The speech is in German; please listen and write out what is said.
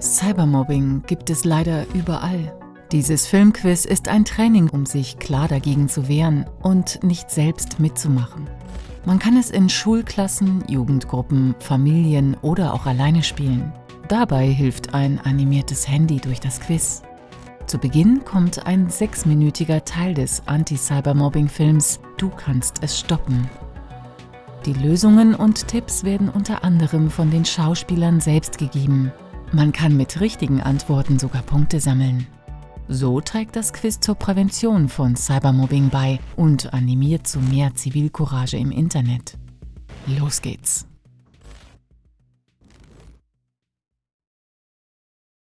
Cybermobbing gibt es leider überall. Dieses Filmquiz ist ein Training, um sich klar dagegen zu wehren und nicht selbst mitzumachen. Man kann es in Schulklassen, Jugendgruppen, Familien oder auch alleine spielen. Dabei hilft ein animiertes Handy durch das Quiz. Zu Beginn kommt ein sechsminütiger Teil des Anti-Cybermobbing-Films Du kannst es stoppen. Die Lösungen und Tipps werden unter anderem von den Schauspielern selbst gegeben. Man kann mit richtigen Antworten sogar Punkte sammeln. So trägt das Quiz zur Prävention von Cybermobbing bei und animiert zu mehr Zivilcourage im Internet. Los geht's!